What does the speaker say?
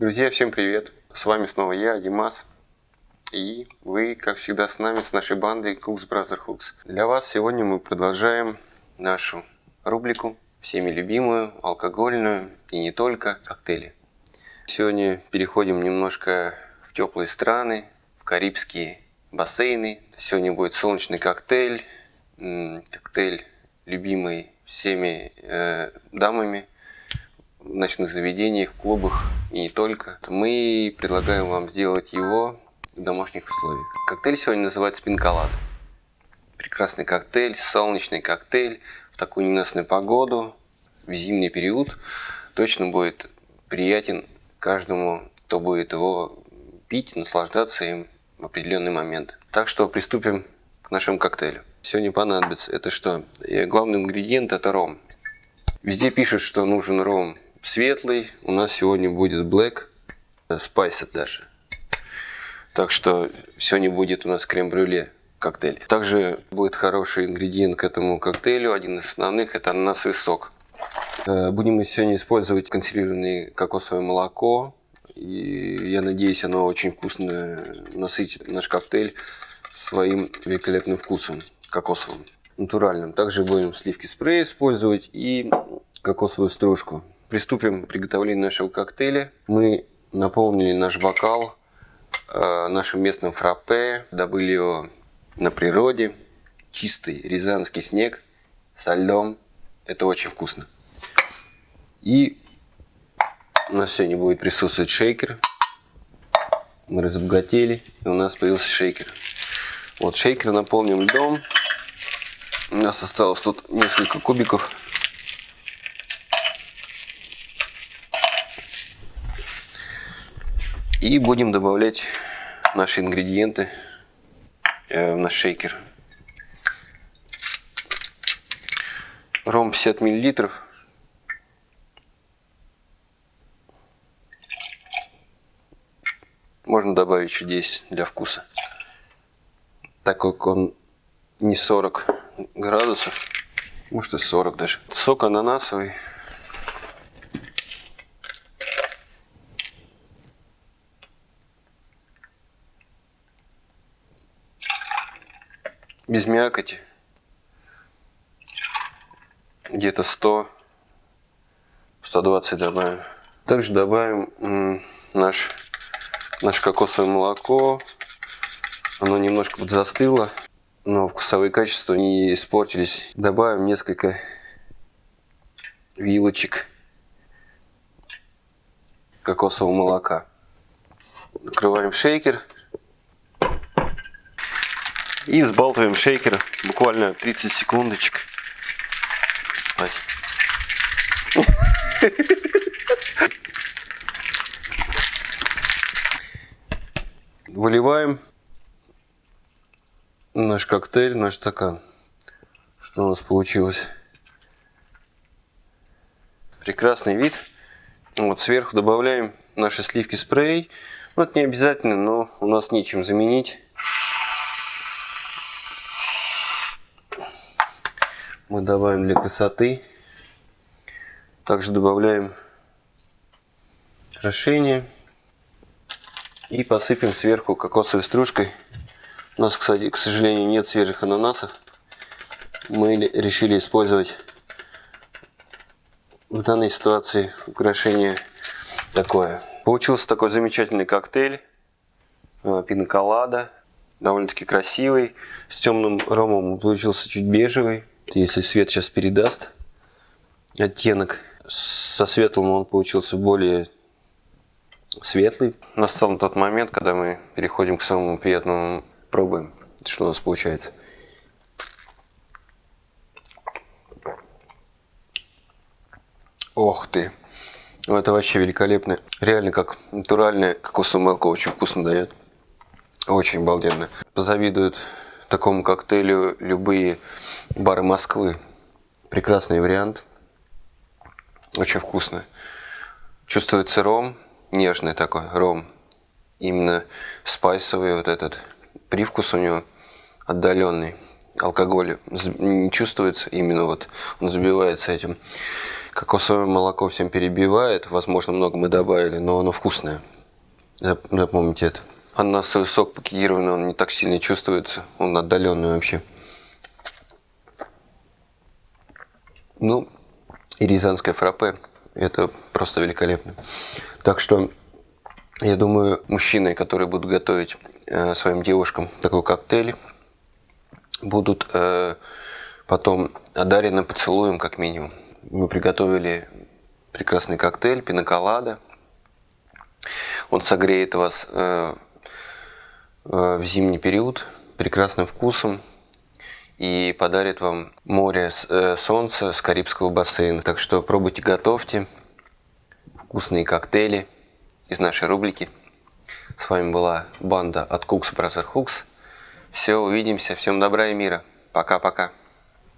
Друзья, всем привет! С вами снова я, Димас. И вы, как всегда, с нами, с нашей бандой Cooks Brother Hooks. Для вас сегодня мы продолжаем нашу рубрику, всеми любимую, алкогольную и не только, коктейли. Сегодня переходим немножко в теплые страны, в карибские бассейны. Сегодня будет солнечный коктейль, коктейль любимый всеми э, дамами в ночных заведениях, клубах и не только. Мы предлагаем вам сделать его в домашних условиях. Коктейль сегодня называется пинколад. Прекрасный коктейль, солнечный коктейль в такую ненастную погоду, в зимний период. Точно будет приятен каждому, кто будет его пить, наслаждаться им в определенный момент. Так что приступим к нашему коктейлю. Сегодня понадобится. Это что? Главный ингредиент это ром. Везде пишут, что нужен ром светлый. У нас сегодня будет black, spice даже. Так что сегодня будет у нас крем-брюле коктейль. Также будет хороший ингредиент к этому коктейлю. Один из основных это ананасовый сок. Э, будем мы сегодня использовать консервированное кокосовое молоко. И я надеюсь, оно очень вкусно насытит наш коктейль своим великолепным вкусом кокосовым, натуральным. Также будем сливки спрей использовать и кокосовую стружку. Приступим к приготовлению нашего коктейля. Мы наполнили наш бокал э, нашим местным фраппе, добыли его на природе. Чистый рязанский снег со льдом. Это очень вкусно. И у нас сегодня будет присутствовать шейкер. Мы разбогатели, и у нас появился шейкер. Вот шейкер наполним льдом. У нас осталось тут несколько кубиков. И будем добавлять наши ингредиенты э, в наш шейкер. Ром 50 миллилитров. Можно добавить еще 10 для вкуса. Так как он не 40 градусов, может и 40 даже. Сок ананасовый. Без мякоти. Где-то 100, 120 добавим. Также добавим наш, наше кокосовое молоко. Оно немножко подзастыло, но вкусовые качества не испортились. Добавим несколько вилочек кокосового молока. Накрываем шейкер. И взбалтываем шейкер буквально 30 секундочек. Выливаем наш коктейль, наш стакан. Что у нас получилось? Прекрасный вид. Вот сверху добавляем наши сливки спрей. Ну, это не обязательно, но у нас нечем заменить. Мы добавим для красоты. Также добавляем крашение и посыпем сверху кокосовой стружкой. У нас, кстати, к сожалению, нет свежих ананасов. Мы решили использовать в данной ситуации украшение такое. Получился такой замечательный коктейль. Э, пиноколада. Довольно-таки красивый. С темным ромом получился чуть бежевый. Если свет сейчас передаст оттенок, со светлым он получился более светлый. Настал тот момент, когда мы переходим к самому приятному пробуем, что у нас получается. Ох ты! Ну, это вообще великолепно. Реально как натуральное кокосовое молоко очень вкусно дает. Очень обалденно. Позавидуют такому коктейлю любые бары Москвы. Прекрасный вариант. Очень вкусно. Чувствуется ром, нежный такой ром. Именно спайсовый вот этот привкус у него отдаленный. Алкоголь не чувствуется, именно вот он забивается этим. Кокосовое молоко всем перебивает. Возможно, много мы добавили, но оно вкусное. Запомните это. Ананасовый сок пакетированный, он не так сильно чувствуется. Он отдаленный вообще. Ну, и рязанское фраппе. Это просто великолепно. Так что, я думаю, мужчины, которые будут готовить э, своим девушкам такой коктейль, будут э, потом одарены поцелуем, как минимум. Мы приготовили прекрасный коктейль, пиноколада. Он согреет вас э, в зимний период прекрасным вкусом и подарит вам море э, солнца с Карибского бассейна. Так что пробуйте, готовьте вкусные коктейли из нашей рубрики. С вами была банда от Cooks Brother Hooks. Все, увидимся. Всем добра и мира. Пока-пока.